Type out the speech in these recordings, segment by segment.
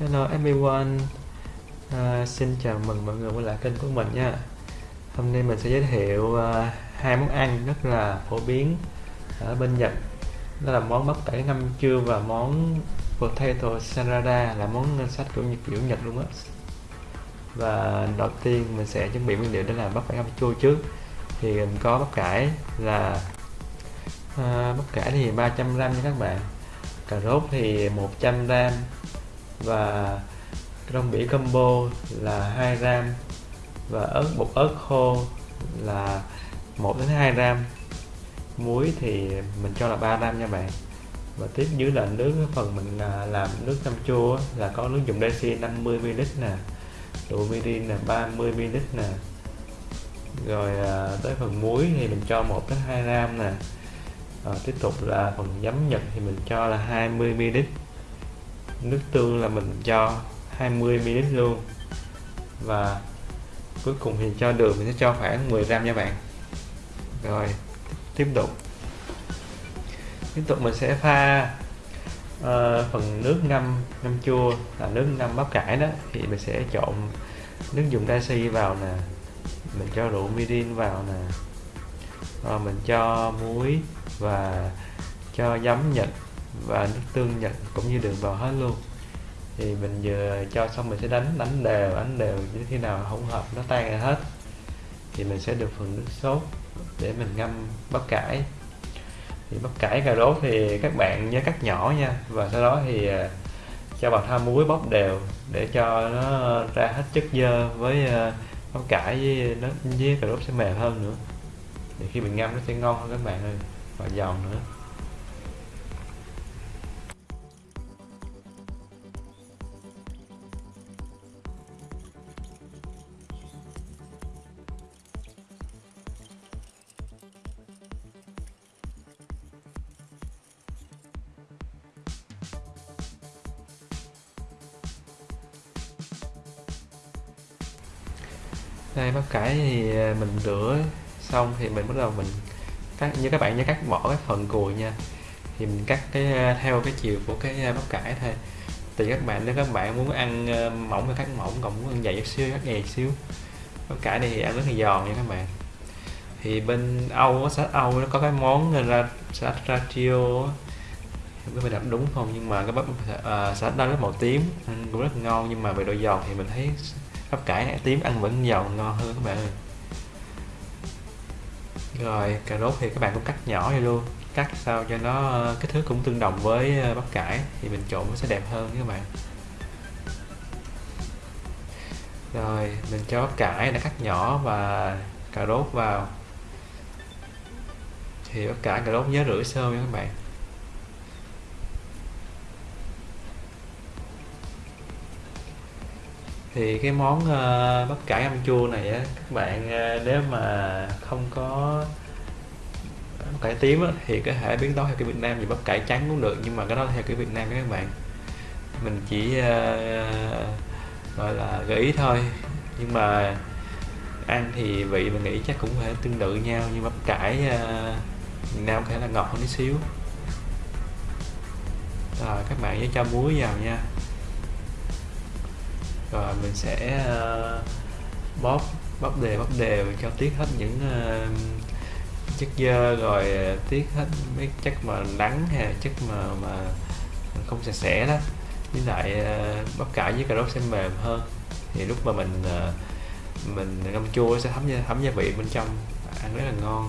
Hello everyone. Uh, Xin chào mừng mọi người quay lại kênh của mình nha. Hôm nay mình sẽ giới thiệu uh, hai món ăn rất là phổ biến ở bên Nhật. Đó là món bắp cải ngâm chua và món potato salada là món ngân sách của Nhật kiểu Nhật luôn á. Và đầu tiên mình sẽ chuẩn bị nguyên liệu để làm bắp cải ngâm chua trước. Thì mình có bắp cải là uh, bắp cải thì 300g nha các bạn. Cà rốt thì 100g và rong biển combo là 2 gram và ớt bột ớt khô là 1 đến 2 gram. Muối thì mình cho là 3 gram nha bạn. Và tiếp dưới là nước phần mình à, làm nước cam chua là có nước dùng Daisy 50 ml nè rượu mirin là 30 ml nè. Rồi à, tới phần muối thì mình cho 1 đến 2 gram nè. À, tiếp tục là phần giấm nhật thì mình cho là 20 ml nước tương là mình cho 20 ml luôn. Và cuối cùng thì cho đường mình sẽ cho khoảng 10 gram nha bạn. Rồi tiếp tục. Tiếp tục mình sẽ pha uh, phần nước ngâm ngâm chua là nước ngâm bắp cải đó. Thì mình sẽ trộn nước dùng dashi vào nè mình cho rượu mirin vào nè. Rồi mình cho muối và cho giấm nhật và nước tương nhật cũng như đường vào hết luôn. Thì mình vừa cho xong mình sẽ đánh đánh đều đánh đều như khi nào hỗn hợp, nó tan ra hết. Thì mình sẽ được phần nước sốt để mình ngâm bắp cải. Thì bắp cải cà rốt thì các bạn nhớ cắt nhỏ nha. Và sau đó thì à, cho vào tha muối bóc đều để cho nó ra hết chất dơ với à, bắp cải với nó với cà rốt sẽ mềm hơn nữa. Thì khi mình ngâm nó sẽ ngon hơn các bạn ơi, và giòn nữa. Đây bắp cải thì à, mình rửa xong thì mình bắt đầu mình cắt như các bạn nhớ cắt bỏ cái phần cùi nha. Thì mình cắt cái à, theo cái chiều của cái à, bắp cải thôi. Thì các bạn nếu các bạn muốn ăn mỏng thì cắt mỏng còn muốn ăn dày chút xíu cắt dày xíu. Bắp cải này thì ăn rất là giòn nha các bạn. Thì bên Âu salad Âu nó có cái món ra salad ratio không biết mình đọc đúng không nhưng mà cái bắp uh, salad đó rất màu tím ăn cũng rất ngon nhưng mà về độ giòn thì mình thấy bắp cải này, tím ăn vẫn giàu ngon hơn các bạn ơi. Rồi, cà rốt thì các bạn cũng cắt nhỏ vậy luôn. Cắt sao cho nó kích thước cũng tương đồng với ờ, bắp cải thì mình trộn nó sẽ đẹp hơn các bạn. Rồi, mình cho bắp cải đã cắt nhỏ và cà rốt vào. Thì bắp cải, cà rốt nhớ rửa sơ nha các bạn. Thì cái món uh, bắp cải ăn chua này á các bạn uh, nếu mà không có bắp cải tím á, thì có thể biến tấu theo cái Việt Nam thì bắp cải trắng cũng được nhưng mà cái đó theo cái Việt Nam các bạn. Mình chỉ uh, gọi là gợi ý thôi. Nhưng mà ăn thì vị mình nghĩ chắc cũng phải tương tự nhau nhưng bắp cải uh, Việt Nam có thể là ngọt hơn tí xíu. Rồi các bạn nhớ cho muối vào nha rồi mình sẽ uh, bóp bóp đều bóp đều cho tiết hết những uh, chất dơ rồi tiết hết mấy chất mà nắng hay chất mà mà không sạch sẽ đó. Với lại uh, bắp cải với cà rốt sẽ mềm hơn. Thì lúc mà mình uh, mình ngâm chua sẽ thấm thấm gia vị bên trong ăn rất là ngon.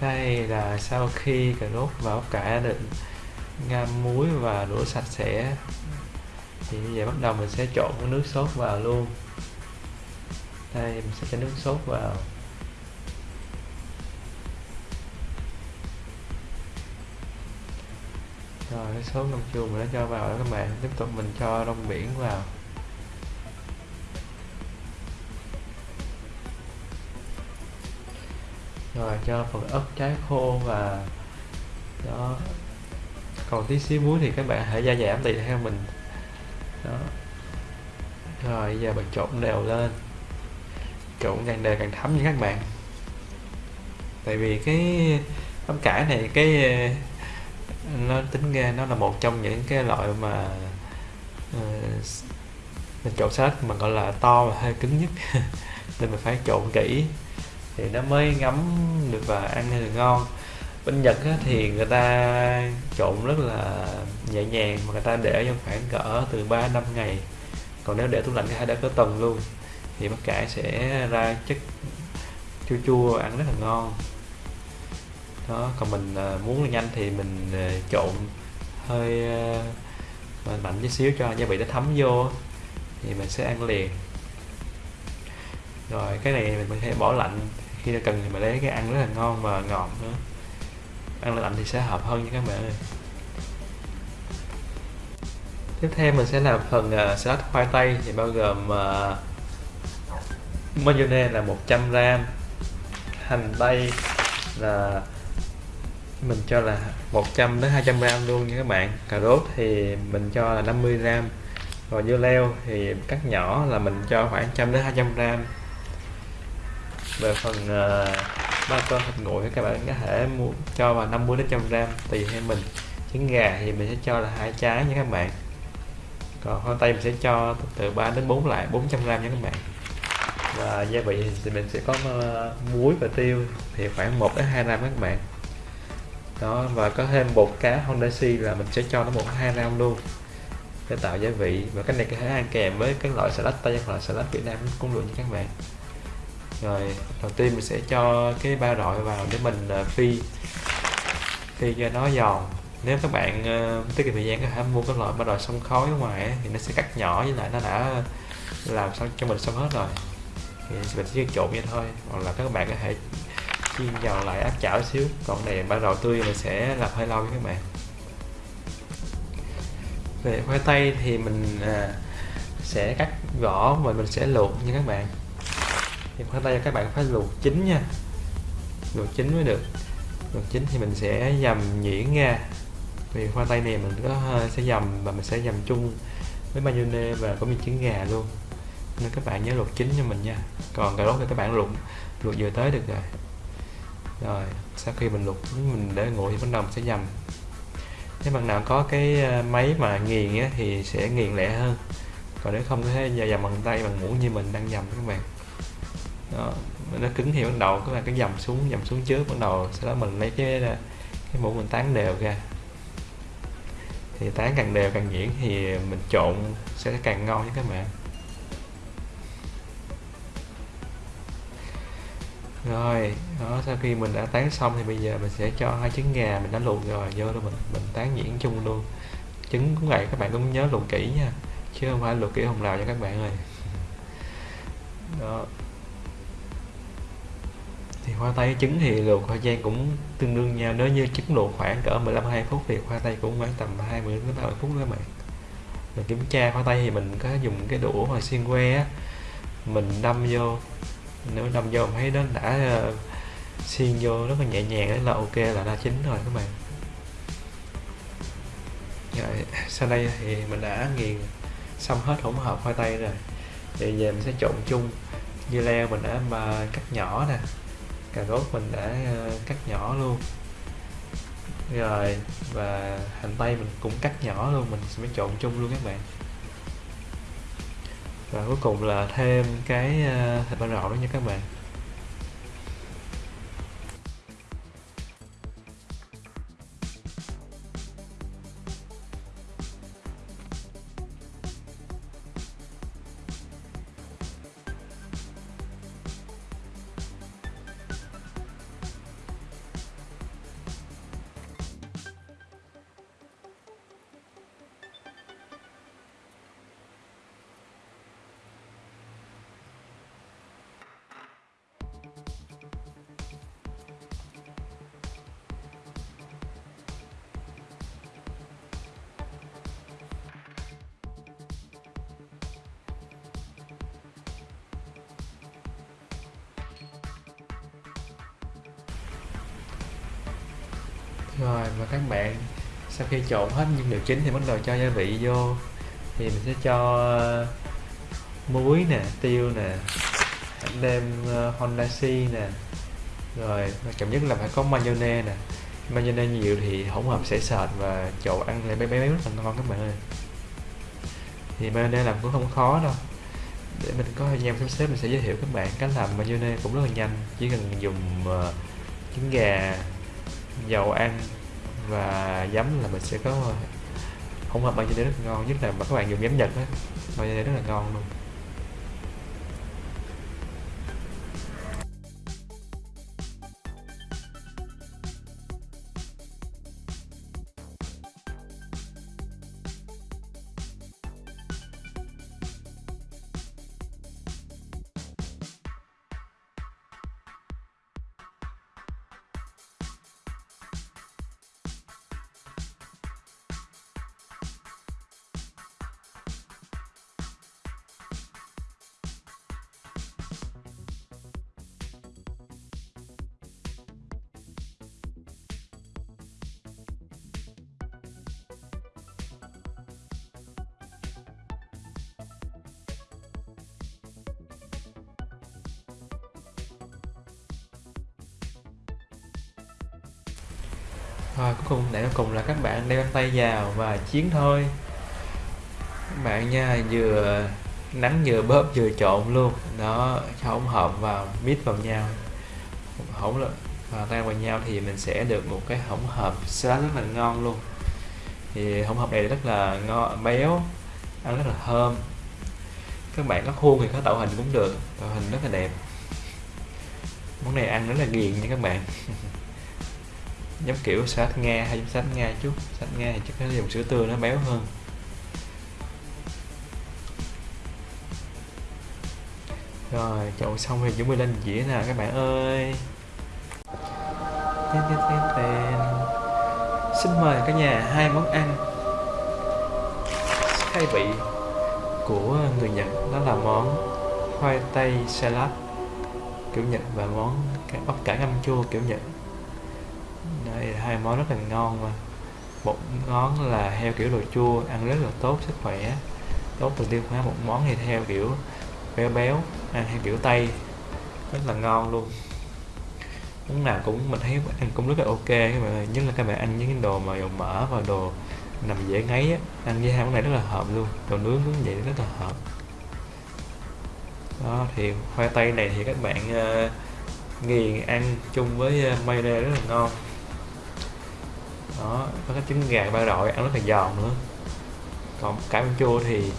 Đây là sau khi cà rốt và ốc cải được ngâm muối và rửa sạch sẽ, thì bây giờ bắt đầu mình sẽ trộn cái nước sốt vào luôn. Đây, mình sẽ cho nước sốt vào. Rồi cái sốt ngâm chua mình đã cho vào đó các bạn. Tiếp tục mình cho rong biển vào. Rồi cho phần ớt trái khô và đó. Còn tí xíu muối thì các bạn hãy gia giảm tùy theo mình. Đó. Rồi giờ bạn trộn đều lên. Trộn càng đều càng thấm nha các bạn. Tại vì cái bắp cải này cái ờ, nó tính ra nó là một trong những cái loại mà ờ, uh, mình trộn salad mà gọi là to và hơi cứng nhất. Nên mình phải trộn kỹ thì nó mới ngấm được và ăn được ngon. Bên Nhật á, thì người ta trộn rất là nhẹ nhàng mà người ta để trong khoảng cỡ từ 3 năm ngày. Còn nếu để tủ lạnh thì đã có tuần luôn. Thì bắp cải sẽ ra chất chua chua ăn rất là ngon. Đó còn mình à, muốn nhanh thì mình à, trộn hơi à, mạnh chút xíu cho gia vị nó thấm vô thì mình sẽ ăn liền. Rồi cái này mình có thể bỏ lạnh khi nào cần thì mình lấy cái ăn rất là ngon và ngọt nữa. Ăn lạnh thì sẽ hợp hơn nha các bạn ơi tiếp theo mình sẽ làm phần uh, salad khoai tây thì bao gồm uh, mayonnaise là 100 gram hành tây là mình cho là 100 đến 200 gram luôn nha các bạn. Cà rốt thì mình cho là 50 gram rồi dưa leo thì cắt nhỏ là mình cho khoảng 100 đến 200 gram về phần uh, ba con thịt nguội các bạn có thể mua cho vào 50 đến 100 gram tùy theo mình. Trứng gà thì mình sẽ cho là hai trái nha các bạn. Còn khoai tây mình sẽ cho từ 3 đến 4 lại 400 gram nha các bạn. Và gia vị thì mình sẽ có uh, muối và tiêu thì khoảng 1 đến 2 gram các bạn. Đó và có thêm bột cá Honda Hondashi là mình sẽ cho nó một hai gram luôn. Để tạo gia vị. Và cái này có thể ăn kèm với các loại salad tây hoặc là salad Việt Nam cũng được nha các bạn rồi đầu tiên mình sẽ cho cái ba rọi vào để mình ờ, phi. Phi cho nó giòn. Nếu các bạn uh, tiết kiệm thời gian có thể mua cái loại ba rọi sông khói ở ngoài ấy, thì nó sẽ cắt nhỏ với lại nó đã làm xong cho mình xong hết rồi. Thì mình chỉ trộn vậy thôi. Hoặc là các bạn có thể chiên giòn lại áp chảo xíu. Còn này ba rọi tươi mình sẽ làm hơi lâu với các bạn. Về khoai tây thì mình à, sẽ cắt vỏ và mình sẽ luộc nha các bạn thì khoai tây các bạn phải luộc chín nha. Luộc chín mới được. Luộc chín thì mình sẽ dầm nhuyễn ra. Vì khoai tây này mình có ờ, sẽ dầm và mình sẽ dầm chung với mayonnaise và có miếng trứng gà luôn. Nên các bạn nhớ luộc chín cho mình nha. Còn cà rốt thì các bạn luộc luộc vừa tới được rồi. Rồi sau khi mình luộc chín mình để nguội thì bắt đầu mình sẽ dầm. Nếu bạn nào có cái ờ, máy mà nghiền á, thì sẽ nghiền lẹ hơn. Còn nếu không có thể dầm bằng tay bằng muỗng như mình đang dầm các bạn đó nó cứng thì bắt đầu các bạn cứ dầm xuống dầm xuống trước bắt đầu, sau đó mình lấy cái à, cái mũ mình tán đều ra. Thì tán càng đều càng nhuyễn thì mình trộn sẽ càng ngon nha các bạn. Rồi, đó, sau khi mình đã tán xong thì bây giờ mình sẽ cho hai trứng gà mình đã luộc rồi, vô đó mình mình tán nhuyễn chung luôn. Trứng cũng vậy các bạn cũng nhớ luộc kỹ nha, chứ không phải luộc kỹ hồng lào cho các bạn ơi. Đó thì khoai tây trứng thì luộc thời gian cũng tương đương nhau. Nếu như trứng luộc khoảng cỡ 15 20 phút thì khoai tây cũng khoảng tầm 20 đến 30 phút các bạn. Mình kiểm tra khoai tây thì mình có dùng cái đũa hoặc xiên que á mình đâm vô. Nếu đâm vô mình thấy nó đã uh, xiên vô rất là nhẹ nhàng đấy là ok là đã chín rồi các bạn. Rồi sau đây thì mình đã nghiền xong hết hỗn hợp khoai tây rồi. Thì giờ mình sẽ trộn chung. Dưa leo mình đã mà cắt nhỏ nè cà rốt mình đã ờ, cắt nhỏ luôn. Rồi, và hành tây mình cũng cắt nhỏ luôn, mình sẽ trộn chung luôn các bạn. Và cuối cùng là thêm cái ờ, thịt ba rọi đó nha các bạn. Rồi và các bạn sau khi trộn hết nguyên liệu chính thì bắt đầu cho gia vị vô. Thì mình sẽ cho ờ, muối nè tiêu nè đem ờ, uh, Honda nè. Rồi quan trọng nhất là phải có mayonnaise nè. Mayonnaise nhiều thì hỗn hợp sẽ sệt và trộn ăn lại bé bé rất là ngon các bạn ơi. Thì mayonnaise làm cũng không khó đâu. Để mình có thời gian sắp xếp mình sẽ giới thiệu các bạn cách làm mayonnaise cũng rất là nhanh. Chỉ cần dùng uh, trứng gà dầu ăn và giấm là mình sẽ có hỗn hợp mayonnaise rất ngon, nhất là mà các bạn dùng giấm nhật á mayonnaise rất là ngon luôn. Thôi, cuối cùng để cuối cùng là các bạn đeo găng tay vào và chiến thôi. Các bạn nha, vừa nắng vừa bóp vừa trộn luôn. Đó, hỗn hợp và mix vào nhau. Hỗn và tan vào nhau thì mình sẽ được một cái hỗn hợp salad rất là ngon luôn. Thì hỗn hợp này rất là ngon, béo, ăn rất là thơm. Các bạn có khuôn thì có tạo hình cũng được, tạo hình rất là đẹp. Món này ăn rất là ghiền nha các bạn. giống kiểu sát nga hay sát nga chút sát nga thì chắc nó dùng sữa tươi nó béo hơn. Rồi chậu xong thì chuẩn bị lên dĩa nè các bạn ơi. Tên, tên, tên, tên. xin mời cả nhà hai món ăn khai vị của người Nhật. Đó là món khoai tây salad kiểu Nhật và món bắp cải ngâm chua kiểu Nhật hai món rất là ngon mà. Một món là heo kiểu đồ chua ăn rất là tốt sức khỏe. Tốt từ tiêu hóa một món thì theo kiểu béo béo ăn theo kiểu tây. Rất là ngon luôn. Món nào cũng mình thấy ăn cũng rất là ok các bạn ơi nhất là các bạn ăn những cái đồ mà dầu mỡ và đồ nằm dễ ngấy á ăn với hai món này rất là hợp luôn. Đồ nướng cũng vậy rất là hợp. Đó thì khoai tây này thì các bạn uh, nghiền ăn chung với ờ, uh, mayonnaise rất là ngon đó có cái trứng gà ba rọi ăn rất là giòn nữa còn cải bánh chua thì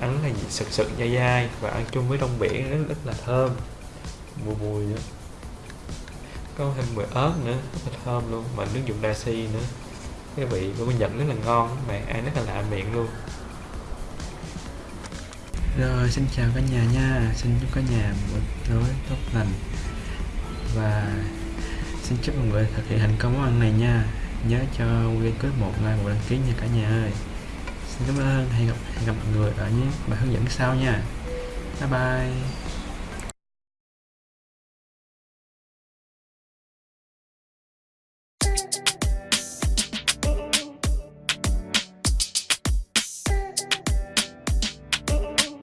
ăn rất là sực sực dai dai và ăn chung với đông biển rất, rất là thơm. Mùi mùi nữa. Có thêm mùi ớt nữa rất là thơm luôn. Mà nước dùng dashi nữa. Cái vị của mình nhận rất là ngon mà ăn rất là lạ miệng luôn. Rồi xin chào cả nhà nha. Xin chúc cả nhà một tối tốt lành. Và xin chúc mọi người thực hiện thành công món ăn này nha nhớ cho Nguyên clip một like một đăng ký nha cả nhà ơi. Xin cảm ơn, hẹn gặp hẹn gặp mọi người ở những bài hướng dẫn sau nha. Bye bye.